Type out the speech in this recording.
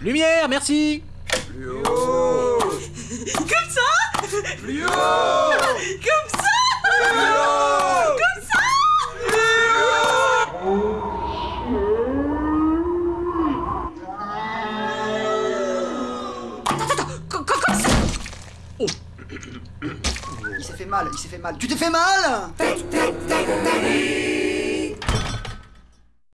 Lumière, merci. Plus haut Comme ça Plus haut Comme ça Comme ça Attends, attends, comme ça Oh. Il s'est fait mal, il s'est fait mal. Tu t'es fait mal